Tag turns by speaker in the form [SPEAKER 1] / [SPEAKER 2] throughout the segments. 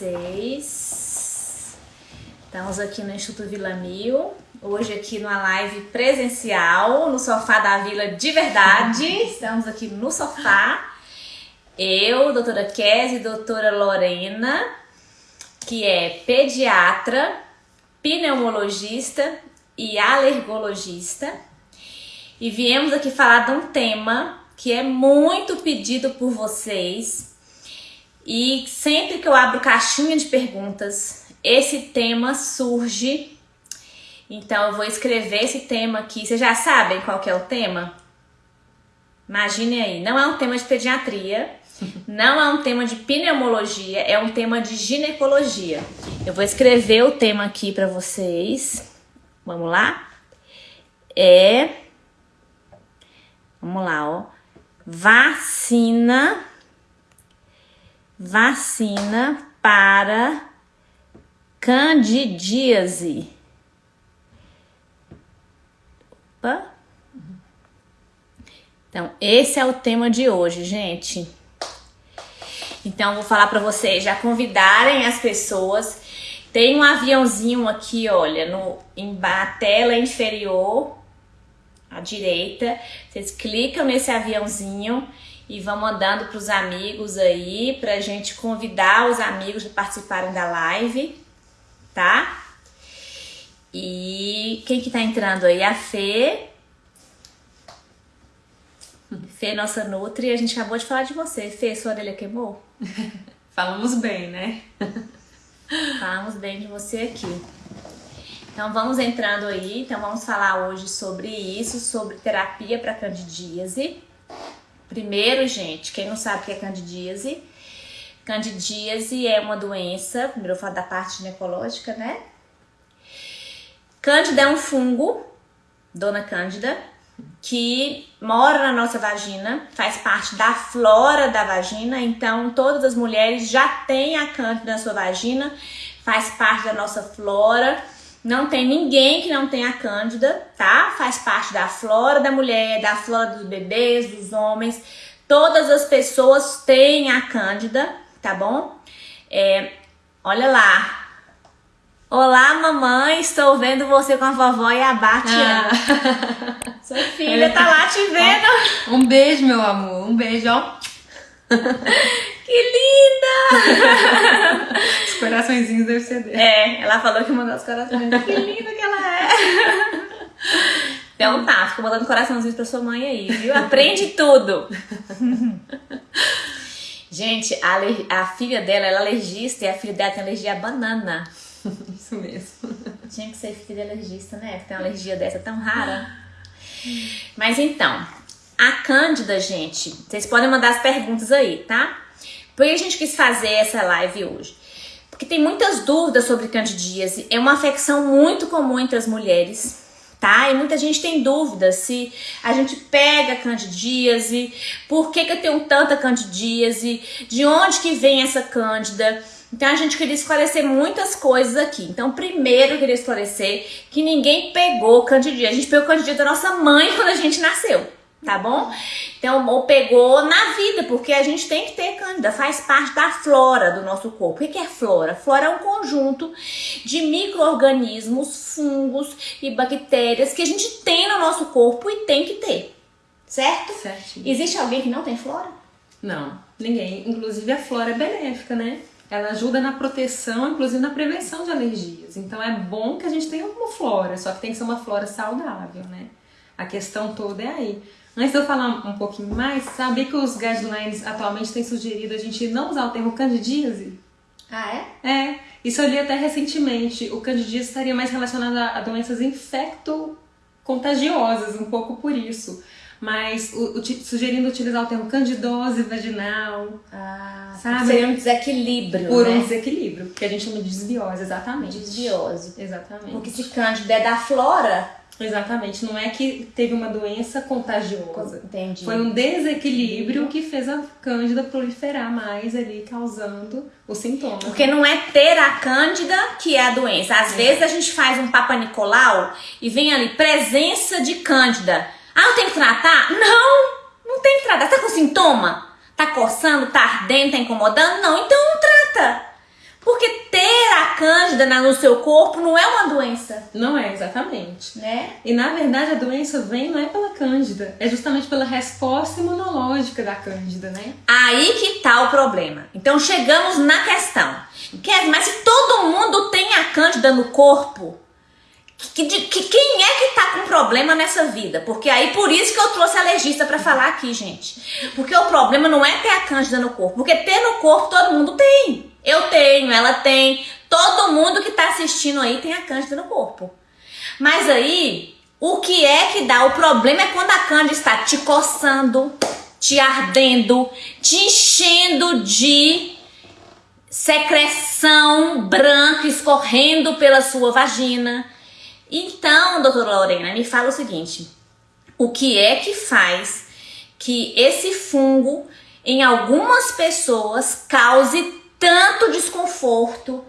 [SPEAKER 1] vocês. Estamos aqui no Instituto Vila Mil, hoje aqui numa live presencial, no sofá da Vila de verdade. Estamos aqui no sofá. Eu, doutora Kézia e doutora Lorena, que é pediatra, pneumologista e alergologista. E viemos aqui falar de um tema que é muito pedido por vocês e sempre que eu abro caixinha de perguntas, esse tema surge. Então eu vou escrever esse tema aqui. Vocês já sabem qual é o tema? Imagine aí, não é um tema de pediatria, não é um tema de pneumologia, é um tema de ginecologia. Eu vou escrever o tema aqui para vocês. Vamos lá? É Vamos lá, ó. Vacina vacina para candidíase. Opa. Então, esse é o tema de hoje, gente. Então, vou falar para vocês já convidarem as pessoas. Tem um aviãozinho aqui, olha, no, em a tela inferior à direita. Vocês clicam nesse aviãozinho e vão mandando para os amigos aí, para a gente convidar os amigos a participarem da live, tá? E quem que tá entrando aí? A Fê. Fê, nossa Nutri, a gente acabou de falar de você. Fê, sua orelha queimou?
[SPEAKER 2] Falamos bem, né?
[SPEAKER 1] Falamos bem de você aqui. Então vamos entrando aí, então vamos falar hoje sobre isso, sobre terapia para candidíase. Primeiro, gente, quem não sabe o que é candidíase, candidíase é uma doença, primeiro eu falo da parte ginecológica, né? Cândida é um fungo, dona Cândida, que mora na nossa vagina, faz parte da flora da vagina, então todas as mulheres já têm a cândida na sua vagina, faz parte da nossa flora. Não tem ninguém que não tenha cândida, tá? Faz parte da flora da mulher, da flora dos bebês, dos homens. Todas as pessoas têm a cândida, tá bom? É, olha lá. Olá, mamãe, estou vendo você com a vovó e a Batiana. Ah. Sua filha tá lá te vendo.
[SPEAKER 2] Um beijo, meu amor. Um beijo, ó.
[SPEAKER 1] Que linda!
[SPEAKER 2] Os coraçõezinhos devem ser dele.
[SPEAKER 1] É, ela falou que mandou os corações. Que linda que ela é! Então tá, fica mandando coraçãozinhos pra sua mãe aí, viu? Aprende tudo! Gente, a, a, filha dela ela é alergista e a filha dela tem alergia à banana.
[SPEAKER 2] Isso mesmo.
[SPEAKER 1] Tinha que ser filha alergista, né? Tem uma alergia dessa tão rara. Mas então, a Cândida, gente, vocês podem mandar as perguntas aí, tá? Por que a gente quis fazer essa live hoje? Porque tem muitas dúvidas sobre candidíase. É uma afecção muito comum entre as mulheres, tá? E muita gente tem dúvida se a gente pega candidíase, por que, que eu tenho tanta candidíase, de onde que vem essa cândida. Então a gente queria esclarecer muitas coisas aqui. Então, primeiro eu queria esclarecer que ninguém pegou candidíase. A gente pegou candidíase da nossa mãe quando a gente nasceu tá bom? Então, ou pegou na vida, porque a gente tem que ter cândida, faz parte da flora do nosso corpo. O que é flora? Flora é um conjunto de micro-organismos, fungos e bactérias que a gente tem no nosso corpo e tem que ter, certo?
[SPEAKER 2] Certo.
[SPEAKER 1] Existe alguém que não tem flora?
[SPEAKER 2] Não, ninguém. Inclusive a flora é benéfica, né? Ela ajuda na proteção, inclusive na prevenção de alergias. Então é bom que a gente tenha uma flora, só que tem que ser uma flora saudável, né? A questão toda é aí. Antes de eu falar um pouquinho mais, sabia que os guidelines atualmente têm sugerido a gente não usar o termo candidíase?
[SPEAKER 1] Ah,
[SPEAKER 2] é? É. Isso eu li até recentemente. O candidíase estaria mais relacionado a, doenças infecto-contagiosas, um pouco por isso. Mas o, o, sugerindo utilizar o termo candidose vaginal.
[SPEAKER 1] Ah, sabe? Seria um desequilíbrio.
[SPEAKER 2] Por
[SPEAKER 1] né?
[SPEAKER 2] um desequilíbrio, que a gente chama de desbiose, exatamente.
[SPEAKER 1] Desbiose.
[SPEAKER 2] Exatamente.
[SPEAKER 1] Porque se cândida é da flora,
[SPEAKER 2] Exatamente, não é que teve uma doença contagiosa.
[SPEAKER 1] Entendi.
[SPEAKER 2] Foi um desequilíbrio que fez a cândida proliferar mais ali, causando os sintomas.
[SPEAKER 1] Porque não é ter a cândida que é a doença. Às é. vezes a gente faz um Papa Nicolau e vem ali presença de cândida. Ah, eu tenho que tratar? Não, não tem que tratar. Tá com sintoma? Tá coçando, tá ardendo, tá incomodando? Não, então não trata. Porque ter a cândida no seu corpo não é uma doença.
[SPEAKER 2] Não é, exatamente.
[SPEAKER 1] Né?
[SPEAKER 2] E na verdade a doença vem não é pela cândida, é justamente pela resposta imunológica da cândida, né?
[SPEAKER 1] Aí que tá o problema. Então chegamos na questão. Quer, mas se todo mundo tem a cândida no corpo, que, que, quem é que tá com problema nessa vida? Porque aí por isso que eu trouxe alergista para falar aqui, gente. Porque o problema não é ter a cândida no corpo, porque ter no corpo todo mundo tem. Eu tenho, ela tem, todo mundo que tá assistindo aí tem a cândida no corpo. Mas aí, o que é que dá? O problema é quando a cândida está te coçando, te ardendo, te enchendo de secreção branca escorrendo pela sua vagina então, doutora Lorena, me fala o seguinte: o que é que faz que esse fungo em algumas pessoas cause tanto desconforto?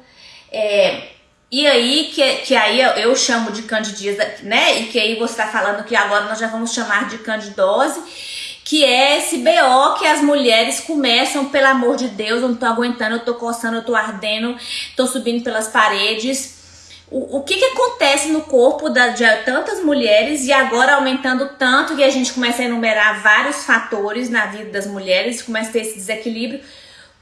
[SPEAKER 1] É, e aí, que, que aí eu chamo de candidíase, né? E que aí você está falando que agora nós já vamos chamar de candidose, que é esse BO que as mulheres começam, pelo amor de Deus, eu não tô aguentando, eu tô coçando, eu tô ardendo, tô subindo pelas paredes o, o que, que acontece no corpo da, de tantas mulheres e agora aumentando tanto que a gente começa a enumerar vários fatores na vida das mulheres, começa a ter esse desequilíbrio.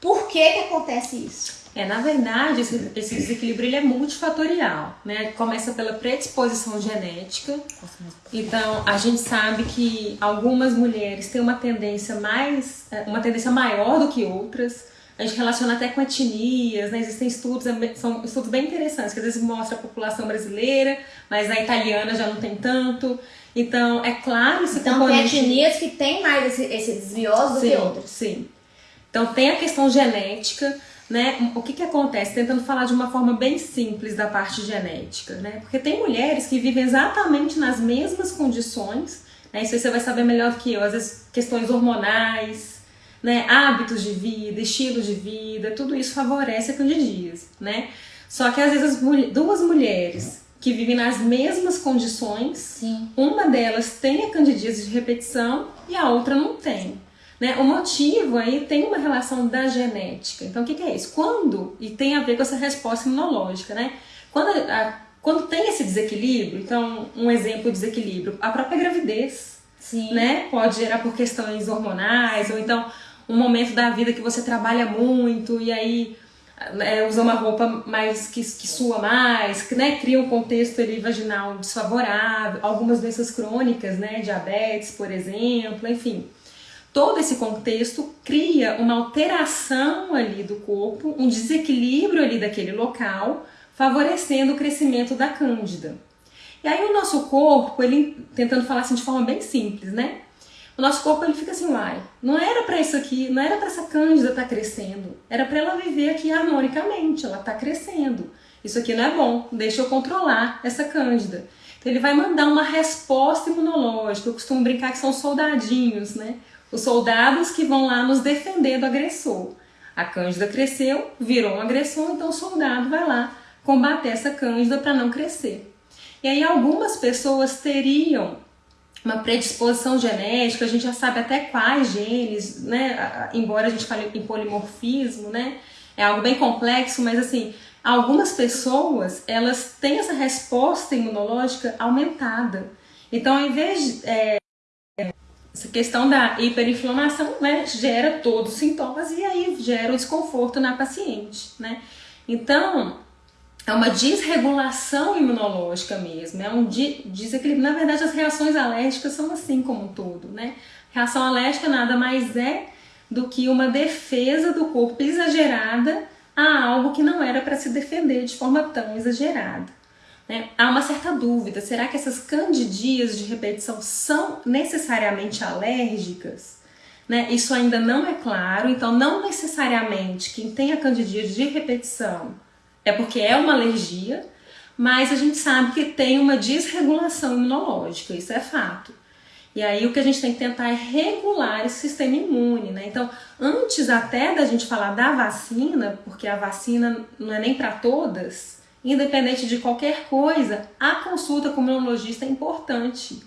[SPEAKER 1] Por que, que acontece isso?
[SPEAKER 2] É, na verdade, esse, esse desequilíbrio ele é multifatorial, né? Começa pela predisposição genética. Então, a gente sabe que algumas mulheres têm uma tendência mais, é, uma tendência maior do que outras a gente relaciona até com etnias, né? Existem estudos, é são estudos bem interessantes, que às vezes mostra a população brasileira, mas a italiana já não tem tanto. Então, é claro esse
[SPEAKER 1] Então, componente... tem etnias que têm mais esse, esse desvioso do
[SPEAKER 2] sim,
[SPEAKER 1] que outras.
[SPEAKER 2] Sim. Então, tem a questão genética, né? O que que acontece? Tentando falar de uma forma bem simples da parte genética, né? Porque tem mulheres que vivem exatamente nas mesmas condições, né? Isso aí você vai saber melhor do que eu. Às vezes, questões hormonais, né, hábitos de vida, estilo de vida, tudo isso favorece a candidíase, né? Só que às vezes as duas mulheres que vivem nas mesmas condições,
[SPEAKER 1] Sim.
[SPEAKER 2] uma delas tem a candidíase de repetição e a outra não tem. Né? O motivo aí tem uma relação da genética. Então, o que, que é isso? Quando, e tem a ver com essa resposta imunológica, né? Quando, a, quando tem esse desequilíbrio, então, um exemplo de desequilíbrio, a própria gravidez,
[SPEAKER 1] Sim.
[SPEAKER 2] né? Pode gerar por questões hormonais, ou então um momento da vida que você trabalha muito e aí é, usa uma roupa mais que, que sua mais, que, né, cria um contexto ali vaginal desfavorável, algumas doenças crônicas, né, diabetes, por exemplo, enfim. Todo esse contexto cria uma alteração ali do corpo, um desequilíbrio ali daquele local, favorecendo o crescimento da cândida. E aí o nosso corpo, ele tentando falar assim de forma bem simples, né? o nosso corpo ele fica assim, uai, não era para isso aqui, não era para essa cândida estar tá crescendo, era para ela viver aqui harmonicamente, ela está crescendo. Isso aqui não é bom, deixa eu controlar essa cândida. Então ele vai mandar uma resposta imunológica. Eu costumo brincar que são soldadinhos, né? Os soldados que vão lá nos defender do agressor. A cândida cresceu, virou um agressor, então o soldado vai lá combater essa cândida para não crescer. E aí algumas pessoas teriam uma predisposição genética, a gente já sabe até quais genes, né? Embora a gente fale em polimorfismo, né? É algo bem complexo, mas assim, algumas pessoas, elas têm essa resposta imunológica aumentada. Então, ao invés de, é, essa questão da hiperinflamação, né, gera todos os sintomas e aí gera o desconforto na paciente, né? Então, é uma desregulação imunológica mesmo, é um desequilíbrio. Na verdade, as reações alérgicas são assim como um todo, né? Reação alérgica nada mais é do que uma defesa do corpo exagerada a algo que não era para se defender de forma tão exagerada. Né? Há uma certa dúvida: será que essas candidias de repetição são necessariamente alérgicas? Né? Isso ainda não é claro, então, não necessariamente quem tem a candidíase de repetição é porque é uma alergia, mas a gente sabe que tem uma desregulação imunológica, isso é fato. E aí o que a gente tem que tentar é regular esse sistema imune, né? Então, antes até da gente falar da vacina, porque a vacina não é nem para todas, independente de qualquer coisa, a consulta com o imunologista é importante.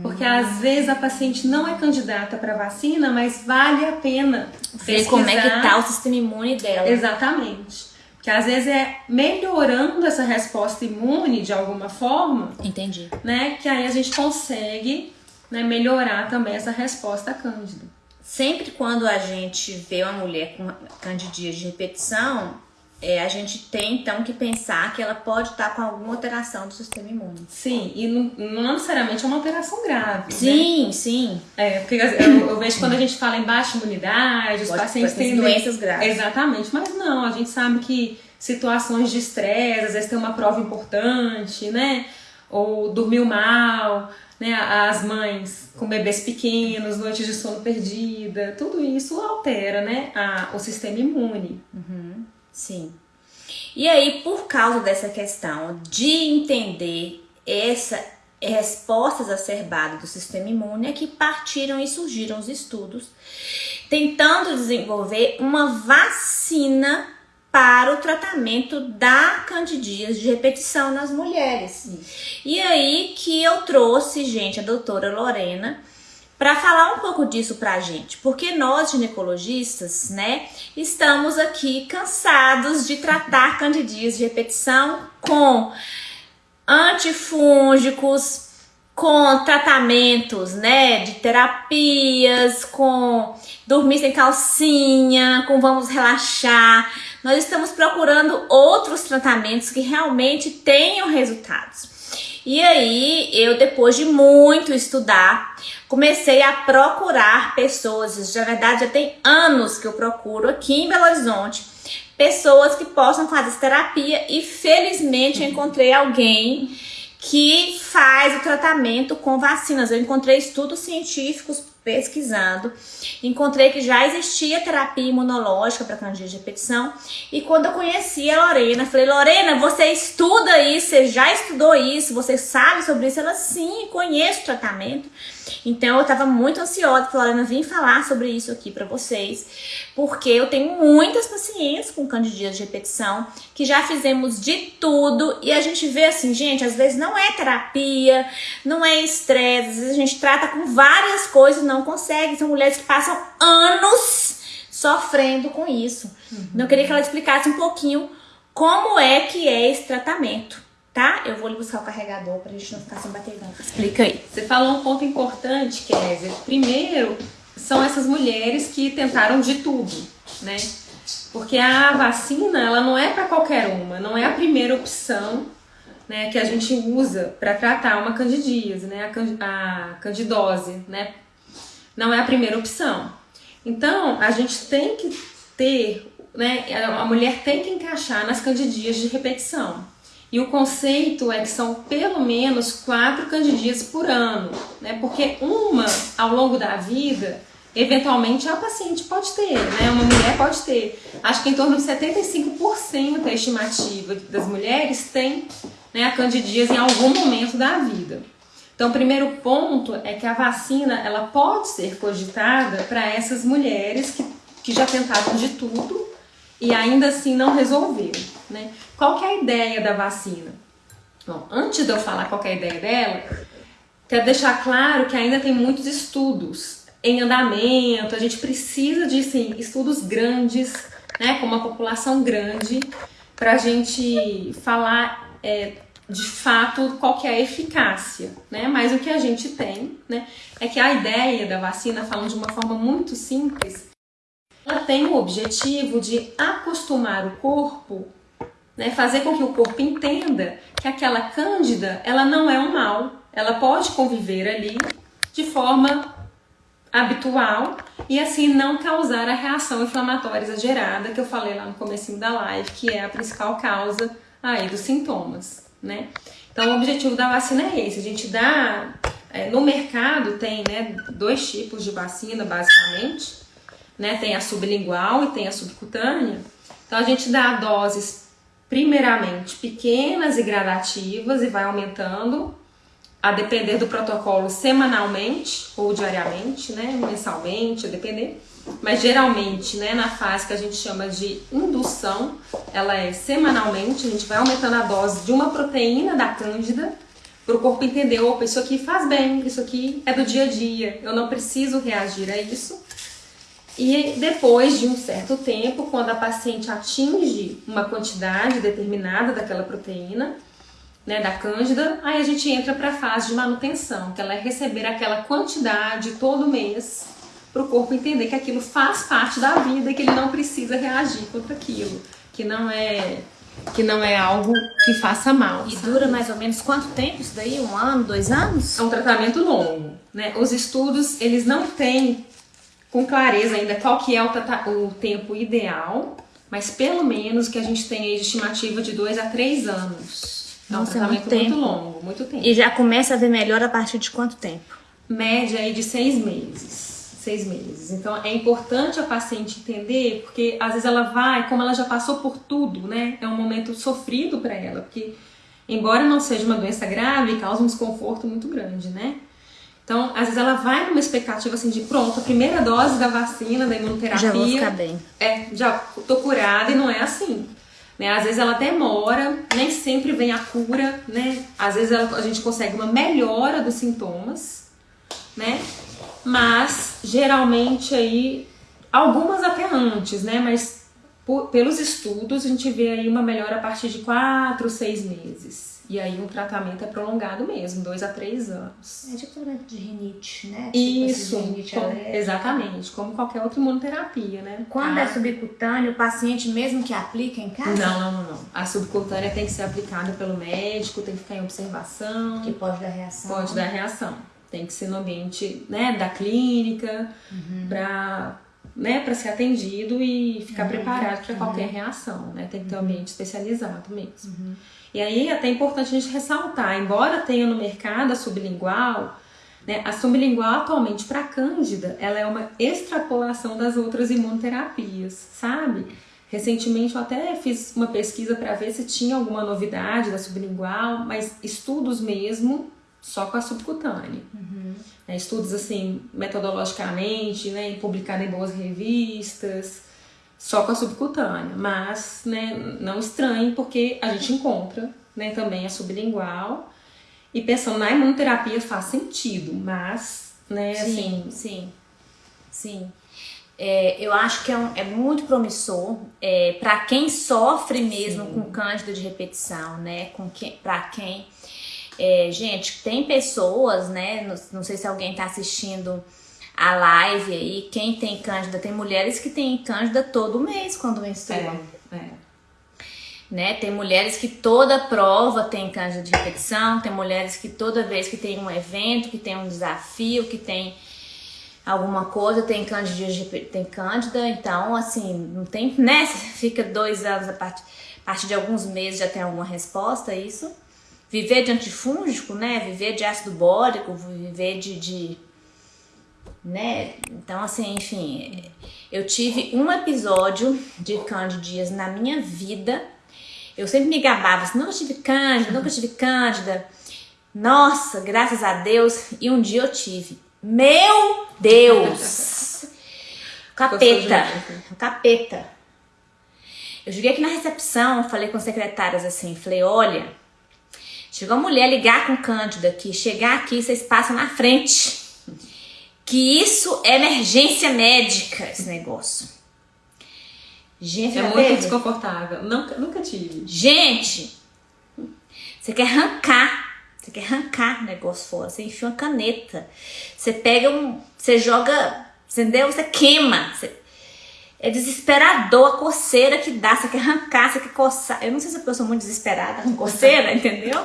[SPEAKER 2] Porque às vezes a paciente não é candidata para vacina, mas vale a pena
[SPEAKER 1] ver como é que tá o sistema imune dela.
[SPEAKER 2] Exatamente. Que às vezes é melhorando essa resposta imune de alguma forma.
[SPEAKER 1] Entendi.
[SPEAKER 2] Né? Que aí a gente consegue né, melhorar também essa resposta cândida.
[SPEAKER 1] Sempre quando a gente vê uma mulher com candidíase de repetição, é, a gente tem então que pensar que ela pode estar com alguma alteração do sistema imune.
[SPEAKER 2] Sim, e não, não necessariamente é uma alteração grave.
[SPEAKER 1] Sim,
[SPEAKER 2] né?
[SPEAKER 1] sim.
[SPEAKER 2] É, porque eu, eu, vejo quando a gente fala em baixa imunidade, os pode, pacientes
[SPEAKER 1] têm doenças graves.
[SPEAKER 2] Exatamente, mas não, a gente sabe que situações de estresse, às vezes tem uma prova importante, né? Ou dormiu mal, né? As mães com bebês pequenos, noites de sono perdida, tudo isso altera, né? A, o sistema imune.
[SPEAKER 1] Uhum. Sim. E aí, por causa dessa questão de entender essa resposta exacerbada do sistema imune, é que partiram e surgiram os estudos tentando desenvolver uma vacina para o tratamento da candidíase de repetição nas mulheres. E aí que eu trouxe, gente, a doutora Lorena, para falar um pouco disso para a gente, porque nós ginecologistas, né, estamos aqui cansados de tratar candidíase de repetição com antifúngicos, com tratamentos, né, de terapias, com dormir sem calcinha, com vamos relaxar. Nós estamos procurando outros tratamentos que realmente tenham resultados. E aí, eu depois de muito estudar, comecei a procurar pessoas, na verdade já tem anos que eu procuro aqui em Belo Horizonte, pessoas que possam fazer terapia e felizmente eu encontrei alguém que faz o tratamento com vacinas. Eu encontrei estudos científicos pesquisando, encontrei que já existia terapia imunológica para candidíase de repetição e quando eu conheci a Lorena, falei, Lorena, você estuda isso, você já estudou isso, você sabe sobre isso? Ela, sim, conheço o tratamento. Então eu estava muito ansiosa, falei, Lorena, vim falar sobre isso aqui para vocês, porque eu tenho muitas pacientes com candidíase de repetição, que já fizemos de tudo e a gente vê assim, gente, às vezes não é terapia, não é estresse, às vezes a gente trata com várias coisas, não consegue. São mulheres que passam anos sofrendo com isso. Uhum. Então, eu queria que ela explicasse um pouquinho como é que é esse tratamento, tá? Eu vou lhe buscar o carregador pra gente não ficar sem bateria. Explica aí.
[SPEAKER 2] Você falou um ponto importante, Kézia. Primeiro, são essas mulheres que tentaram de tudo, né? Porque a vacina, ela não é para qualquer uma, não é a primeira opção né, que a gente usa para tratar uma candidíase, né, a, candidose, né, não é a primeira opção. Então, a gente tem que ter, né, a mulher tem que encaixar nas candidíases de repetição. E o conceito é que são pelo menos quatro candidíases por ano, né, porque uma ao longo da vida, eventualmente a paciente pode ter, né, uma mulher pode ter. Acho que em torno de 75% a estimativa das mulheres tem né, a candidíase em algum momento da vida. Então, o primeiro ponto é que a vacina ela pode ser cogitada para essas mulheres que, que já tentaram de tudo e ainda assim não resolveram. Né? Qual que é a ideia da vacina? Bom, antes de eu falar qual é a ideia dela, quero deixar claro que ainda tem muitos estudos em andamento, a gente precisa de sim, estudos grandes, né, com uma população grande, para a gente falar é, de fato qual que é a eficácia, né? Mas o que a gente tem, né, é que a ideia da vacina, falando de uma forma muito simples, ela tem o objetivo de acostumar o corpo, né, fazer com que o corpo entenda que aquela cândida, ela não é um mal, ela pode conviver ali de forma habitual e assim não causar a reação inflamatória exagerada que eu falei lá no começo da live, que é a principal causa aí dos sintomas né? Então o objetivo da vacina é esse, a gente dá, é, no mercado tem né, dois tipos de vacina basicamente, né? Tem a sublingual e tem a subcutânea. Então a gente dá doses primeiramente pequenas e gradativas e vai aumentando a depender do protocolo semanalmente ou diariamente, né, mensalmente, a depender. Mas geralmente, né, na fase que a gente chama de indução, ela é semanalmente, a gente vai aumentando a dose de uma proteína da cândida para o corpo entender, opa, isso aqui faz bem, isso aqui é do dia a dia, eu não preciso reagir a isso. E depois de um certo tempo, quando a paciente atinge uma quantidade determinada daquela proteína, né, da cândida, aí a gente entra para a fase de manutenção, que ela é receber aquela quantidade todo mês para o corpo entender que aquilo faz parte da vida e que ele não precisa reagir contra aquilo, que não é que não é algo que faça mal.
[SPEAKER 1] E sabe? dura mais ou menos quanto tempo isso daí? Um ano, dois anos?
[SPEAKER 2] É um tratamento longo, né? Os estudos eles não têm com clareza ainda qual que é o, o tempo ideal, mas pelo menos que a gente tem aí de estimativa de dois a três anos.
[SPEAKER 1] Nossa, é um tratamento é muito,
[SPEAKER 2] muito longo, muito tempo.
[SPEAKER 1] E já começa a ver melhor a partir de quanto tempo?
[SPEAKER 2] Média aí de seis meses. Seis meses. Então é importante a paciente entender, porque às vezes ela vai, como ela já passou por tudo, né? É um momento sofrido para ela, porque embora não seja uma doença grave, causa um desconforto muito grande, né? Então, às vezes ela vai numa expectativa assim de pronto, a primeira dose da vacina, da imunoterapia.
[SPEAKER 1] Já vou ficar bem.
[SPEAKER 2] É, já tô curada e não é assim. Né? Às vezes ela demora, nem sempre vem a cura, né? Às vezes ela, a gente consegue uma melhora dos sintomas, né? Mas geralmente aí algumas até antes, né? Mas por, pelos estudos a gente vê aí uma melhora a partir de 4, 6 meses. E aí o tratamento é prolongado mesmo, dois a três anos.
[SPEAKER 1] É tipo tratamento de rinite, né?
[SPEAKER 2] Tipo Isso, rinite exatamente, como qualquer outra imunoterapia, né?
[SPEAKER 1] Quando é subcutâneo, o paciente mesmo que aplica em casa?
[SPEAKER 2] Não, não, não, não. A subcutânea tem que ser aplicada pelo médico, tem que ficar em observação.
[SPEAKER 1] Que pode dar reação.
[SPEAKER 2] Pode dar reação. Tem que ser no ambiente né, da clínica, uhum. para né, para ser atendido e ficar uhum. preparado para qualquer uhum. reação, né? Tem que ter um uhum. ambiente especializado mesmo. Uhum. E aí é até importante a gente ressaltar, embora tenha no mercado a sublingual, né, a sublingual atualmente para cândida, ela é uma extrapolação das outras imunoterapias, sabe? Recentemente eu até fiz uma pesquisa para ver se tinha alguma novidade da sublingual, mas estudos mesmo só com a subcutânea. Uhum. É, estudos assim, metodologicamente, né, publicado em boas revistas, só com a subcutânea, mas né, não estranhe porque a gente encontra né, também a sublingual e pensando na imunoterapia faz sentido, mas né,
[SPEAKER 1] sim,
[SPEAKER 2] assim...
[SPEAKER 1] Sim, sim. É, eu acho que é, um, é muito promissor é, para quem sofre mesmo sim. com cândida de repetição, né? Com quem, para quem... É, gente, tem pessoas, né? Não, não sei se alguém está assistindo a live aí, quem tem cândida, tem mulheres que têm cândida todo mês quando menstruam. É, é. Né? Tem mulheres que toda prova tem cândida de repetição, tem mulheres que toda vez que tem um evento, que tem um desafio, que tem alguma coisa, tem cândida, tem cândida, então assim, não tem, né? Fica dois anos a partir, a partir de alguns meses já tem alguma resposta a isso. Viver de antifúngico, né? Viver de ácido bórico, viver de, de né? Então, assim, enfim, eu tive um episódio de candidias na minha vida. Eu sempre me gabava assim, nunca tive cândida, nunca tive cândida. Nossa, graças a Deus. E um dia eu tive. Meu Deus! Capeta. Capeta. Eu cheguei aqui na recepção, falei com as secretárias assim, falei, olha, chegou uma mulher ligar com Cândida aqui, chegar aqui, vocês passam na frente que isso é emergência médica, esse negócio.
[SPEAKER 2] Gente, é muito teve? desconfortável. Nunca, nunca tive.
[SPEAKER 1] Gente, você quer arrancar. Você quer arrancar o negócio fora. Você enfia uma caneta. Você pega um. Você joga. Entendeu? Você queima. Você, é desesperador a coceira que dá. Você quer arrancar, você quer coçar. Eu não sei se é porque eu sou muito desesperada com coceira, entendeu?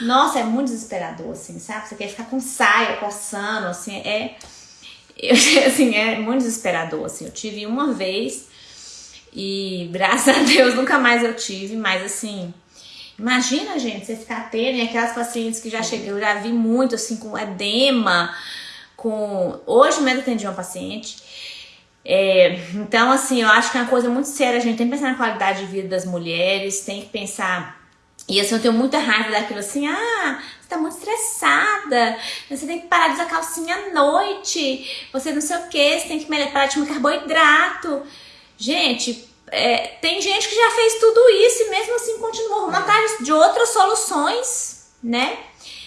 [SPEAKER 1] Nossa, é muito desesperador, assim, sabe? Você quer ficar com saia, coçando, assim, é. Eu, assim, é muito desesperador, assim. Eu tive uma vez e graças a Deus nunca mais eu tive, mas assim. Imagina, gente, você ficar tendo aquelas pacientes que já cheguei, eu já vi muito, assim, com edema, com. Hoje mesmo atendi uma paciente. É, então, assim, eu acho que é uma coisa muito séria. A gente tem que pensar na qualidade de vida das mulheres, tem que pensar e assim, eu tenho muita raiva daquilo assim, ah, você tá muito estressada, você tem que parar de usar calcinha à noite, você não sei o que, você tem que parar de comer carboidrato. Gente, é, tem gente que já fez tudo isso e mesmo assim continua arrumando atrás de outras soluções, né?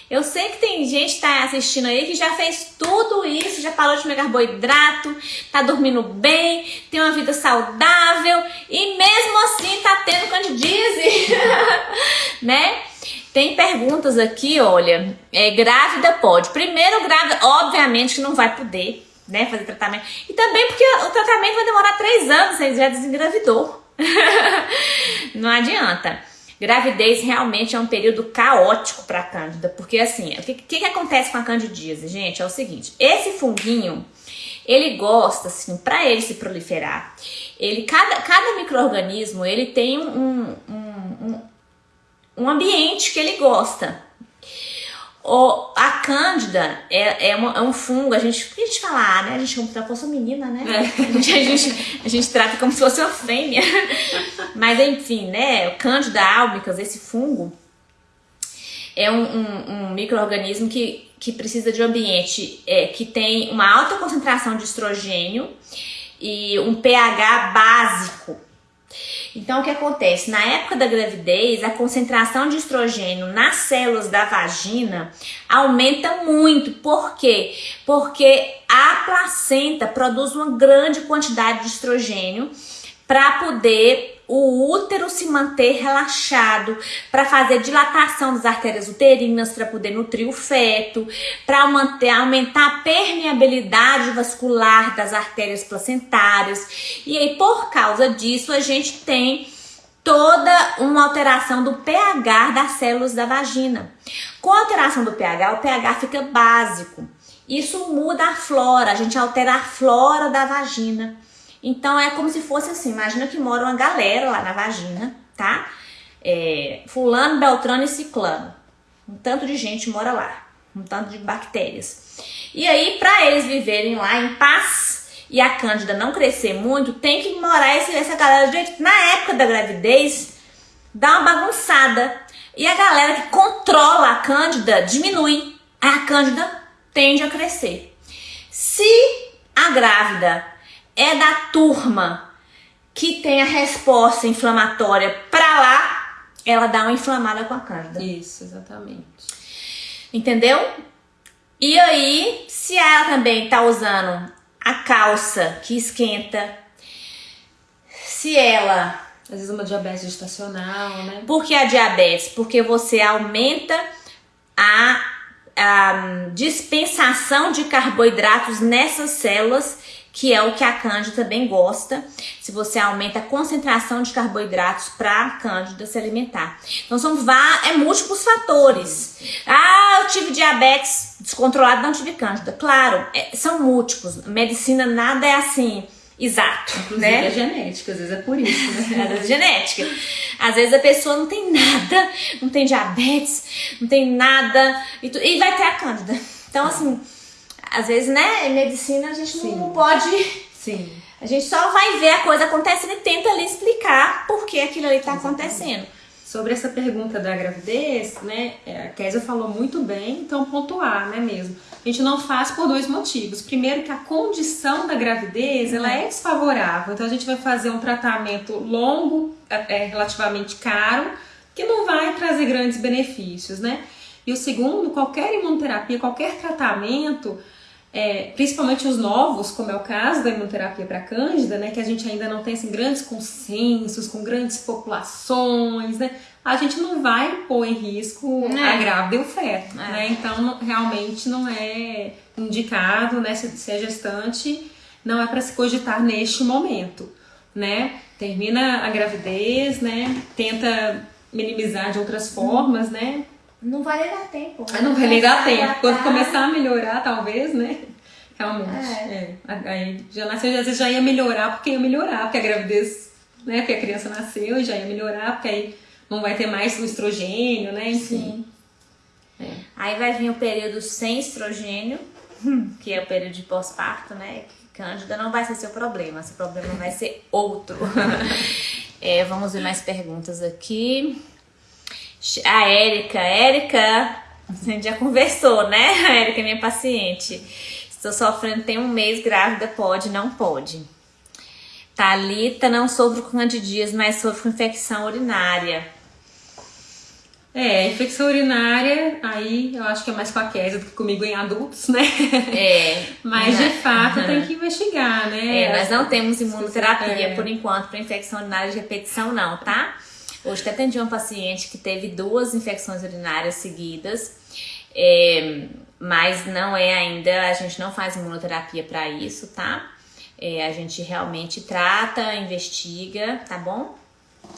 [SPEAKER 1] Eu sei que tem gente que tá assistindo aí que já fez tudo isso, já parou de comer carboidrato, tá dormindo bem, tem uma vida saudável e mesmo assim tá tendo candidíase, né? Tem perguntas aqui, olha, é, grávida pode. Primeiro, grávida, obviamente que não vai poder, né, fazer tratamento. E também porque o tratamento vai demorar três anos, você já desengravidou. não adianta. Gravidez realmente é um período caótico para a cândida, porque assim, o que, que, que acontece com a candidíase, gente? É o seguinte, esse funguinho, ele gosta, assim, para ele se proliferar, ele, cada, cada microorganismo, ele tem um, um, um, um ambiente que ele gosta. O, a cândida é, é, uma, é, um fungo, a gente, a gente fala, ah, né? A gente como se fosse uma menina, né? É. A, gente, a, gente, a gente trata como se fosse uma fêmea. Mas enfim, né? O cândida albicans, esse fungo, é um, um, um microorganismo que, que precisa de um ambiente é, que tem uma alta concentração de estrogênio e um pH básico então, o que acontece? Na época da gravidez, a concentração de estrogênio nas células da vagina aumenta muito. Por quê? Porque a placenta produz uma grande quantidade de estrogênio para poder o útero se manter relaxado, para fazer dilatação das artérias uterinas, para poder nutrir o feto, para aumentar a permeabilidade vascular das artérias placentárias. E aí por causa disso a gente tem toda uma alteração do pH das células da vagina. Com a alteração do pH, o pH fica básico. Isso muda a flora, a gente altera a flora da vagina. Então é como se fosse assim, imagina que mora uma galera lá na vagina, tá? É, fulano, Beltrano e Ciclano. Um tanto de gente mora lá, um tanto de bactérias. E aí, para eles viverem lá em paz e a cândida não crescer muito, tem que morar esse, essa galera de Na época da gravidez, dá uma bagunçada. E a galera que controla a cândida diminui. A cândida tende a crescer. Se a grávida é da turma que tem a resposta inflamatória para lá, ela dá uma inflamada com a cândida.
[SPEAKER 2] Isso, exatamente.
[SPEAKER 1] Entendeu? E aí, se ela também tá usando a calça que esquenta, se ela.
[SPEAKER 2] Às vezes uma diabetes gestacional, né?
[SPEAKER 1] Por que a diabetes? Porque você aumenta a, a dispensação de carboidratos nessas células que é o que a cândida também gosta, se você aumenta a concentração de carboidratos para a cândida se alimentar. Então são é múltiplos fatores. Ah, eu tive diabetes descontrolado, não tive cândida. Claro, é, são múltiplos. Medicina nada é assim exato,
[SPEAKER 2] Inclusive
[SPEAKER 1] né?
[SPEAKER 2] é genética, às vezes é por isso, né?
[SPEAKER 1] Às vezes é genética. Às vezes a pessoa não tem nada, não tem diabetes, não tem nada e, tu, e vai ter a cândida. Então assim, às vezes, né, em medicina a gente não, não pode.
[SPEAKER 2] Sim.
[SPEAKER 1] A gente só vai ver a coisa acontecendo e tenta ali explicar por que aquilo ali está acontecendo.
[SPEAKER 2] Sobre essa pergunta da gravidez, né, é, a Késia falou muito bem, então pontuar, né mesmo. A gente não faz por dois motivos. Primeiro que a condição da gravidez, ela é desfavorável. Então a gente vai fazer um tratamento longo, é, relativamente caro, que não vai trazer grandes benefícios, né? E o segundo, qualquer imunoterapia, qualquer tratamento, é, principalmente os novos, como é o caso da imunoterapia para cândida, né, que a gente ainda não tem assim, grandes consensos, com grandes populações, né, a gente não vai pôr em risco é. a grávida e o feto, é. né, então realmente não é indicado, né, se, se é gestante, não é para se cogitar neste momento, né, termina a gravidez, né, tenta minimizar de outras formas, né,
[SPEAKER 1] não vai negar tempo.
[SPEAKER 2] Né? Não vai negar tempo. Quando começar a melhorar, talvez, né? Realmente. É. é. Aí já nasceu, às vezes já ia melhorar porque ia melhorar, porque a gravidez, né? Porque a criança nasceu e já ia melhorar, porque aí não vai ter mais o estrogênio, né? Enfim.
[SPEAKER 1] É. Aí vai vir o período sem estrogênio, que é o período de pós-parto, né? Cândida não vai ser seu problema, seu problema vai ser outro. é, vamos ver mais perguntas aqui. A Érica, Érica, a gente já conversou, né? A Érica é minha paciente. Estou sofrendo, tem um mês grávida, pode, não pode. Talita, não sofro com candidias, mas sofro com infecção urinária.
[SPEAKER 2] É, infecção urinária, aí eu acho que é mais com a Kézia do que comigo em adultos, né?
[SPEAKER 1] É.
[SPEAKER 2] Mas de fato tem que investigar, né?
[SPEAKER 1] É, nós não temos imunoterapia é. por enquanto para infecção urinária de repetição, não, tá? Hoje até atendi uma paciente que teve duas infecções urinárias seguidas, é, mas não é ainda, a gente não faz imunoterapia para isso, tá? É, a gente realmente trata, investiga, tá bom?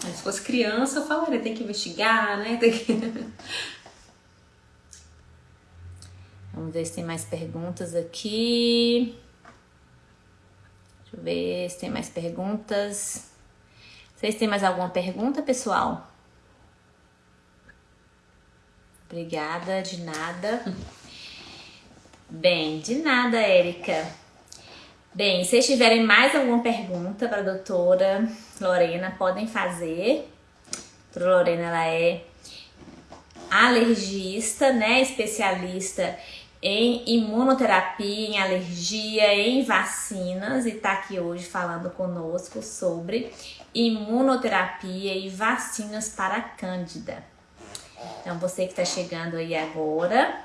[SPEAKER 2] Se fosse criança, eu falaria, tem que investigar, né? Tem que...
[SPEAKER 1] Vamos ver se tem mais perguntas aqui. Deixa eu ver se tem mais perguntas. Vocês têm mais alguma pergunta, pessoal? Obrigada, de nada. Bem, de nada, Érica. Bem, se vocês tiverem mais alguma pergunta para a doutora Lorena, podem fazer. A doutora Lorena, ela é alergista, né? Especialista em imunoterapia, em alergia, em vacinas e está aqui hoje falando conosco sobre imunoterapia e vacinas para Cândida. Então, você que está chegando aí agora,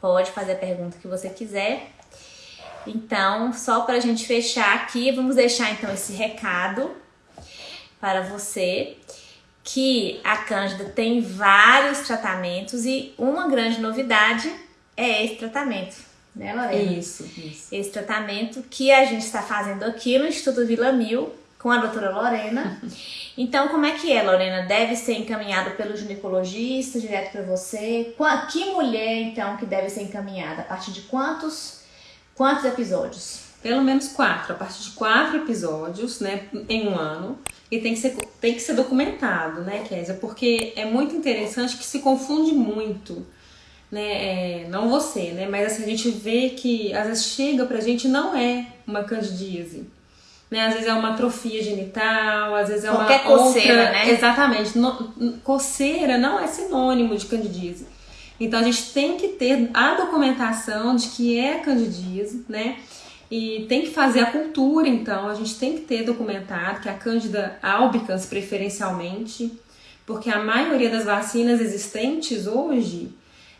[SPEAKER 1] pode fazer a pergunta que você quiser então, só para a gente fechar aqui, vamos deixar então esse recado para você que a Cândida tem vários tratamentos e uma grande novidade é esse tratamento, né, Lorena?
[SPEAKER 2] Isso, isso.
[SPEAKER 1] Esse tratamento que a gente está fazendo aqui no Instituto Vila Mil com a doutora Lorena. Então, como é que é, Lorena? Deve ser encaminhado pelo ginecologista direto para você? Que mulher, então, que deve ser encaminhada? A partir de quantos Quantos episódios?
[SPEAKER 2] Pelo menos quatro, a partir de quatro episódios, né, em um ano. E tem que ser, tem que ser documentado, né, Kézia? Porque é muito interessante que se confunde muito, né? É, não você, né? Mas assim, a gente vê que às vezes chega pra gente não é uma candidíase. Né? Às vezes é uma atrofia genital, às vezes é
[SPEAKER 1] Qualquer
[SPEAKER 2] uma
[SPEAKER 1] coceira,
[SPEAKER 2] outra...
[SPEAKER 1] né?
[SPEAKER 2] Exatamente. No, coceira não é sinônimo de candidíase. Então a gente tem que ter a documentação de que é candidíase, né? E tem que fazer a cultura, então, a gente tem que ter documentado que a Cândida albicans preferencialmente, porque a maioria das vacinas existentes hoje,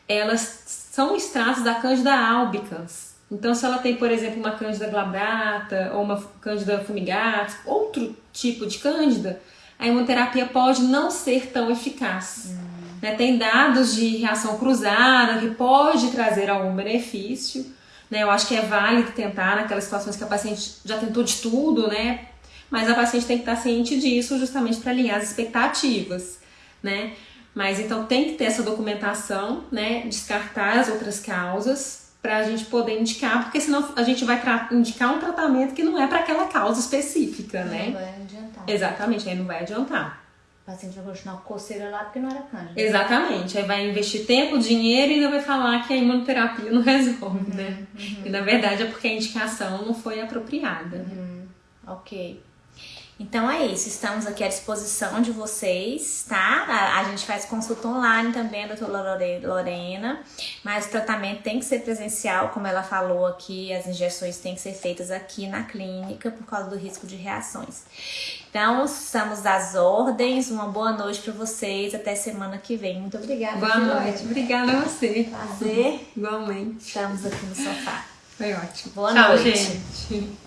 [SPEAKER 2] elas são extratos da Cândida albicans. Então, se ela tem, por exemplo, uma Cândida glabrata ou uma Cândida fumigatus, outro tipo de Cândida, a imunoterapia pode não ser tão eficaz. Hum. Né? Tem dados de reação cruzada que pode trazer algum benefício. Né? Eu acho que é válido tentar naquelas situações que a paciente já tentou de tudo, né? Mas a paciente tem que estar ciente disso justamente para alinhar as expectativas, né? Mas então tem que ter essa documentação, né? Descartar as outras causas para a gente poder indicar, porque senão a gente vai indicar um tratamento que não é para aquela causa específica, né?
[SPEAKER 1] Não vai adiantar.
[SPEAKER 2] Exatamente, aí não vai adiantar
[SPEAKER 1] paciente vai continuar com coceira lá porque não era cândida.
[SPEAKER 2] Exatamente. Aí vai investir tempo, dinheiro e ainda vai falar que a imunoterapia não resolve, né? Uhum. E na verdade é porque a indicação não foi apropriada.
[SPEAKER 1] Uhum. Ok. Então é isso, estamos aqui à disposição de vocês, tá? A, a gente faz consulta online também, a doutora Lorena, mas o tratamento tem que ser presencial, como ela falou aqui, as injeções têm que ser feitas aqui na clínica por causa do risco de reações. Então, estamos às ordens, uma boa noite para vocês, até semana que vem. Muito obrigada.
[SPEAKER 2] Boa noite, obrigada a você.
[SPEAKER 1] Prazer.
[SPEAKER 2] Igualmente.
[SPEAKER 1] Estamos aqui no sofá.
[SPEAKER 2] Foi ótimo.
[SPEAKER 1] Boa
[SPEAKER 2] Tchau,
[SPEAKER 1] noite.
[SPEAKER 2] gente.